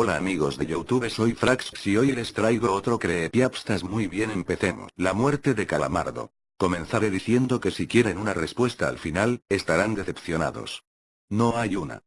Hola amigos de Youtube soy Frax y hoy les traigo otro creepyapstas muy bien empecemos. La muerte de Calamardo. Comenzaré diciendo que si quieren una respuesta al final, estarán decepcionados. No hay una.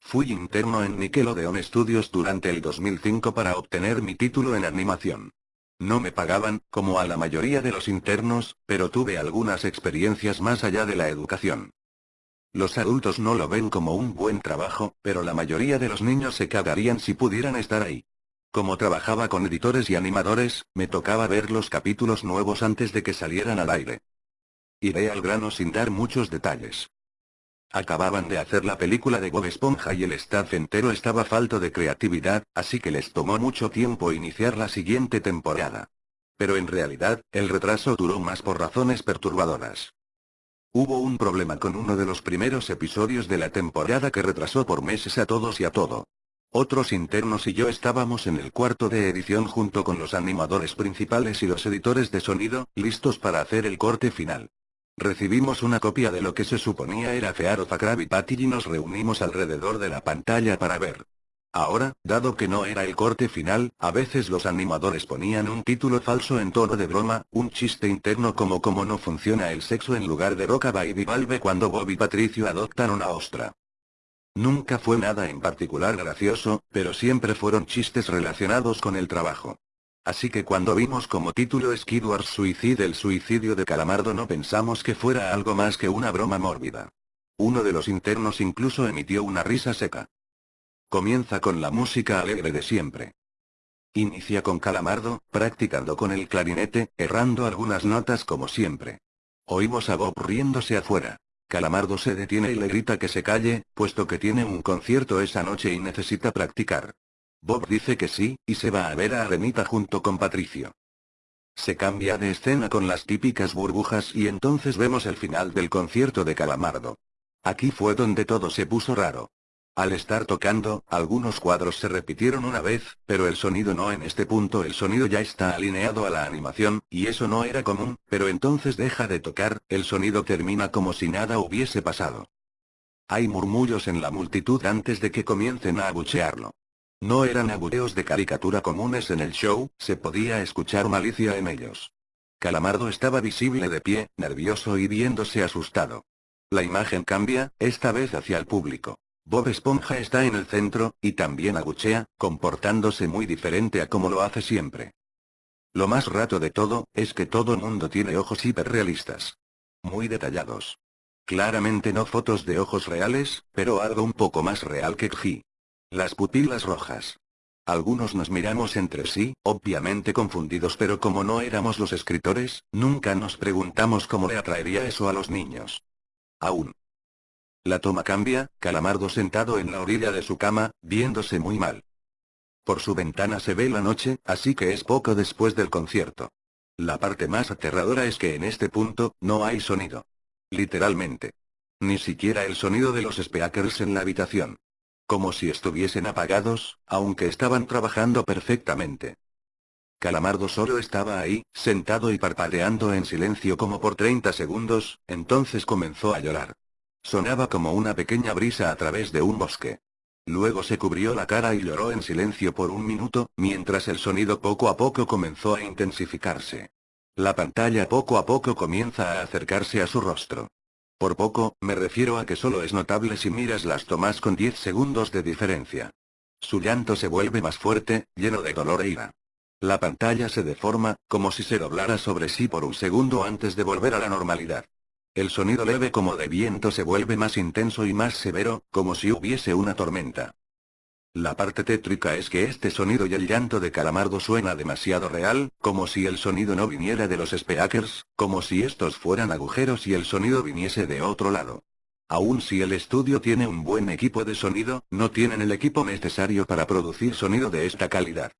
Fui interno en Nickelodeon Studios durante el 2005 para obtener mi título en animación. No me pagaban, como a la mayoría de los internos, pero tuve algunas experiencias más allá de la educación. Los adultos no lo ven como un buen trabajo, pero la mayoría de los niños se cagarían si pudieran estar ahí. Como trabajaba con editores y animadores, me tocaba ver los capítulos nuevos antes de que salieran al aire. Iré al grano sin dar muchos detalles. Acababan de hacer la película de Bob Esponja y el staff entero estaba falto de creatividad, así que les tomó mucho tiempo iniciar la siguiente temporada. Pero en realidad, el retraso duró más por razones perturbadoras. Hubo un problema con uno de los primeros episodios de la temporada que retrasó por meses a todos y a todo. Otros internos y yo estábamos en el cuarto de edición junto con los animadores principales y los editores de sonido, listos para hacer el corte final. Recibimos una copia de lo que se suponía era Fear of a Patty y nos reunimos alrededor de la pantalla para ver. Ahora, dado que no era el corte final, a veces los animadores ponían un título falso en tono de broma, un chiste interno como cómo no funciona el sexo en lugar de Roca Baby Valve cuando Bob y Patricio adoptan una ostra. Nunca fue nada en particular gracioso, pero siempre fueron chistes relacionados con el trabajo. Así que cuando vimos como título Skidward Suicide el suicidio de Calamardo no pensamos que fuera algo más que una broma mórbida. Uno de los internos incluso emitió una risa seca. Comienza con la música alegre de siempre. Inicia con Calamardo, practicando con el clarinete, errando algunas notas como siempre. Oímos a Bob riéndose afuera. Calamardo se detiene y le grita que se calle, puesto que tiene un concierto esa noche y necesita practicar. Bob dice que sí, y se va a ver a Arenita junto con Patricio. Se cambia de escena con las típicas burbujas y entonces vemos el final del concierto de Calamardo. Aquí fue donde todo se puso raro. Al estar tocando, algunos cuadros se repitieron una vez, pero el sonido no en este punto el sonido ya está alineado a la animación, y eso no era común, pero entonces deja de tocar, el sonido termina como si nada hubiese pasado. Hay murmullos en la multitud antes de que comiencen a abuchearlo. No eran abucheos de caricatura comunes en el show, se podía escuchar malicia en ellos. Calamardo estaba visible de pie, nervioso y viéndose asustado. La imagen cambia, esta vez hacia el público. Bob Esponja está en el centro, y también aguchea, comportándose muy diferente a como lo hace siempre. Lo más rato de todo, es que todo mundo tiene ojos hiperrealistas. Muy detallados. Claramente no fotos de ojos reales, pero algo un poco más real que G. Las pupilas rojas. Algunos nos miramos entre sí, obviamente confundidos pero como no éramos los escritores, nunca nos preguntamos cómo le atraería eso a los niños. Aún. La toma cambia, Calamardo sentado en la orilla de su cama, viéndose muy mal. Por su ventana se ve la noche, así que es poco después del concierto. La parte más aterradora es que en este punto, no hay sonido. Literalmente. Ni siquiera el sonido de los speakers en la habitación. Como si estuviesen apagados, aunque estaban trabajando perfectamente. Calamardo solo estaba ahí, sentado y parpadeando en silencio como por 30 segundos, entonces comenzó a llorar. Sonaba como una pequeña brisa a través de un bosque. Luego se cubrió la cara y lloró en silencio por un minuto, mientras el sonido poco a poco comenzó a intensificarse. La pantalla poco a poco comienza a acercarse a su rostro. Por poco, me refiero a que solo es notable si miras las tomas con 10 segundos de diferencia. Su llanto se vuelve más fuerte, lleno de dolor e ira. La pantalla se deforma, como si se doblara sobre sí por un segundo antes de volver a la normalidad. El sonido leve como de viento se vuelve más intenso y más severo, como si hubiese una tormenta. La parte tétrica es que este sonido y el llanto de Calamardo suena demasiado real, como si el sonido no viniera de los speakers, como si estos fueran agujeros y el sonido viniese de otro lado. Aun si el estudio tiene un buen equipo de sonido, no tienen el equipo necesario para producir sonido de esta calidad.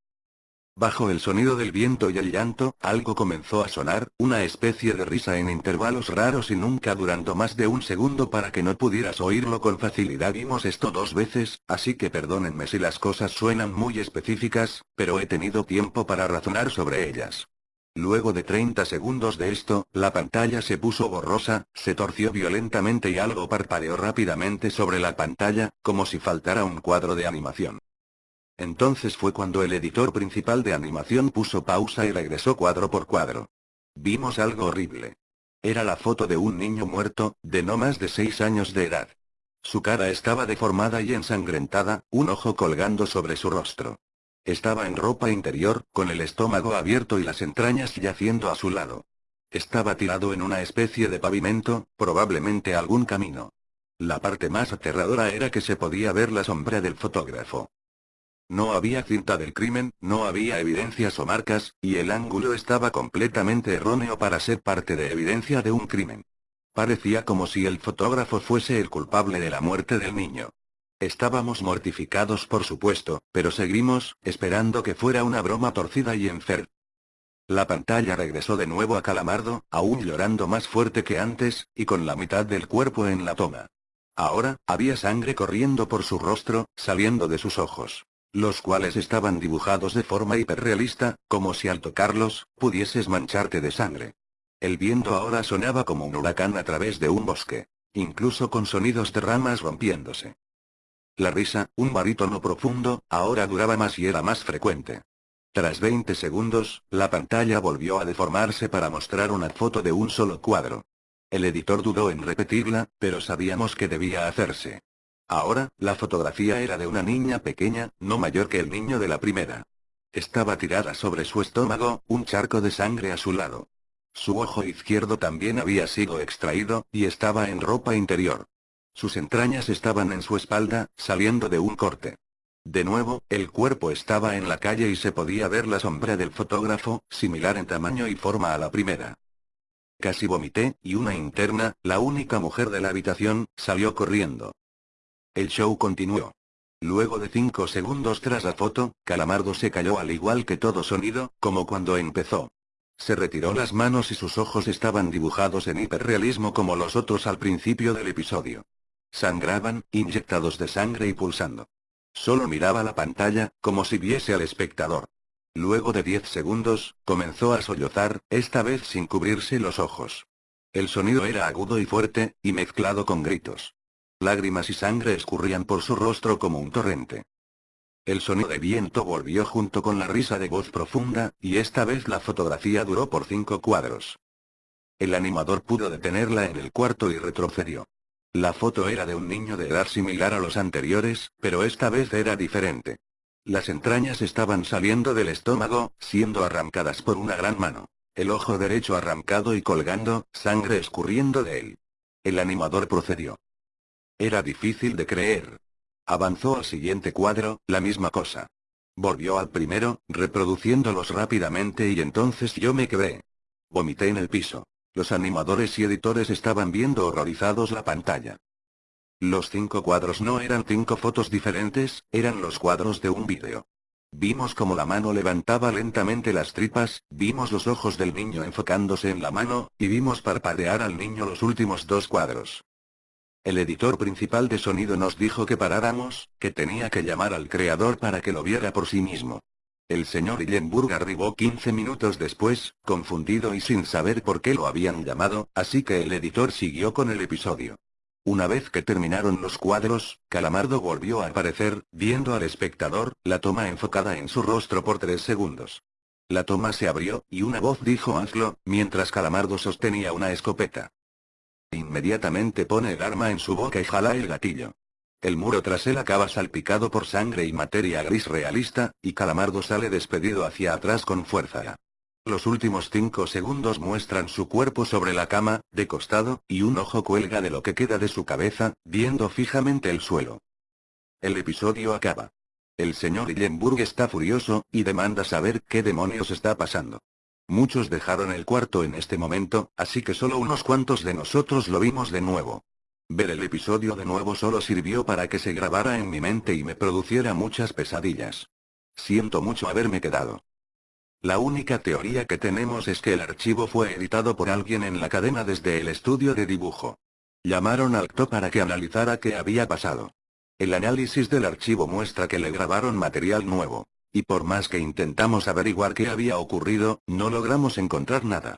Bajo el sonido del viento y el llanto, algo comenzó a sonar, una especie de risa en intervalos raros y nunca durando más de un segundo para que no pudieras oírlo con facilidad. Vimos esto dos veces, así que perdónenme si las cosas suenan muy específicas, pero he tenido tiempo para razonar sobre ellas. Luego de 30 segundos de esto, la pantalla se puso borrosa, se torció violentamente y algo parpadeó rápidamente sobre la pantalla, como si faltara un cuadro de animación. Entonces fue cuando el editor principal de animación puso pausa y regresó cuadro por cuadro. Vimos algo horrible. Era la foto de un niño muerto, de no más de seis años de edad. Su cara estaba deformada y ensangrentada, un ojo colgando sobre su rostro. Estaba en ropa interior, con el estómago abierto y las entrañas yaciendo a su lado. Estaba tirado en una especie de pavimento, probablemente algún camino. La parte más aterradora era que se podía ver la sombra del fotógrafo. No había cinta del crimen, no había evidencias o marcas, y el ángulo estaba completamente erróneo para ser parte de evidencia de un crimen. Parecía como si el fotógrafo fuese el culpable de la muerte del niño. Estábamos mortificados por supuesto, pero seguimos, esperando que fuera una broma torcida y enfer. La pantalla regresó de nuevo a Calamardo, aún llorando más fuerte que antes, y con la mitad del cuerpo en la toma. Ahora, había sangre corriendo por su rostro, saliendo de sus ojos los cuales estaban dibujados de forma hiperrealista, como si al tocarlos, pudieses mancharte de sangre. El viento ahora sonaba como un huracán a través de un bosque, incluso con sonidos de ramas rompiéndose. La risa, un barítono profundo, ahora duraba más y era más frecuente. Tras 20 segundos, la pantalla volvió a deformarse para mostrar una foto de un solo cuadro. El editor dudó en repetirla, pero sabíamos que debía hacerse. Ahora, la fotografía era de una niña pequeña, no mayor que el niño de la primera. Estaba tirada sobre su estómago, un charco de sangre a su lado. Su ojo izquierdo también había sido extraído, y estaba en ropa interior. Sus entrañas estaban en su espalda, saliendo de un corte. De nuevo, el cuerpo estaba en la calle y se podía ver la sombra del fotógrafo, similar en tamaño y forma a la primera. Casi vomité, y una interna, la única mujer de la habitación, salió corriendo. El show continuó. Luego de cinco segundos tras la foto, Calamardo se cayó al igual que todo sonido, como cuando empezó. Se retiró las manos y sus ojos estaban dibujados en hiperrealismo como los otros al principio del episodio. Sangraban, inyectados de sangre y pulsando. Solo miraba la pantalla, como si viese al espectador. Luego de diez segundos, comenzó a sollozar, esta vez sin cubrirse los ojos. El sonido era agudo y fuerte, y mezclado con gritos. Lágrimas y sangre escurrían por su rostro como un torrente. El sonido de viento volvió junto con la risa de voz profunda, y esta vez la fotografía duró por cinco cuadros. El animador pudo detenerla en el cuarto y retrocedió. La foto era de un niño de edad similar a los anteriores, pero esta vez era diferente. Las entrañas estaban saliendo del estómago, siendo arrancadas por una gran mano. El ojo derecho arrancado y colgando, sangre escurriendo de él. El animador procedió. Era difícil de creer. Avanzó al siguiente cuadro, la misma cosa. Volvió al primero, reproduciéndolos rápidamente y entonces yo me quedé. Vomité en el piso. Los animadores y editores estaban viendo horrorizados la pantalla. Los cinco cuadros no eran cinco fotos diferentes, eran los cuadros de un vídeo. Vimos como la mano levantaba lentamente las tripas, vimos los ojos del niño enfocándose en la mano, y vimos parpadear al niño los últimos dos cuadros. El editor principal de sonido nos dijo que paráramos, que tenía que llamar al creador para que lo viera por sí mismo. El señor Illenburg arribó 15 minutos después, confundido y sin saber por qué lo habían llamado, así que el editor siguió con el episodio. Una vez que terminaron los cuadros, Calamardo volvió a aparecer, viendo al espectador, la toma enfocada en su rostro por tres segundos. La toma se abrió, y una voz dijo hazlo, mientras Calamardo sostenía una escopeta. Inmediatamente pone el arma en su boca y jala el gatillo. El muro tras él acaba salpicado por sangre y materia gris realista, y Calamardo sale despedido hacia atrás con fuerza. Los últimos cinco segundos muestran su cuerpo sobre la cama, de costado, y un ojo cuelga de lo que queda de su cabeza, viendo fijamente el suelo. El episodio acaba. El señor Illenburg está furioso, y demanda saber qué demonios está pasando. Muchos dejaron el cuarto en este momento, así que solo unos cuantos de nosotros lo vimos de nuevo. Ver el episodio de nuevo solo sirvió para que se grabara en mi mente y me produciera muchas pesadillas. Siento mucho haberme quedado. La única teoría que tenemos es que el archivo fue editado por alguien en la cadena desde el estudio de dibujo. Llamaron al CTO para que analizara qué había pasado. El análisis del archivo muestra que le grabaron material nuevo. Y por más que intentamos averiguar qué había ocurrido, no logramos encontrar nada.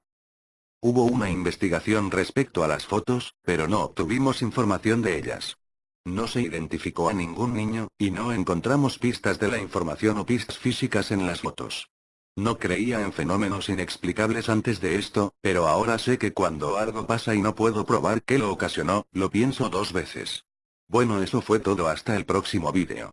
Hubo una investigación respecto a las fotos, pero no obtuvimos información de ellas. No se identificó a ningún niño, y no encontramos pistas de la información o pistas físicas en las fotos. No creía en fenómenos inexplicables antes de esto, pero ahora sé que cuando algo pasa y no puedo probar qué lo ocasionó, lo pienso dos veces. Bueno eso fue todo hasta el próximo vídeo.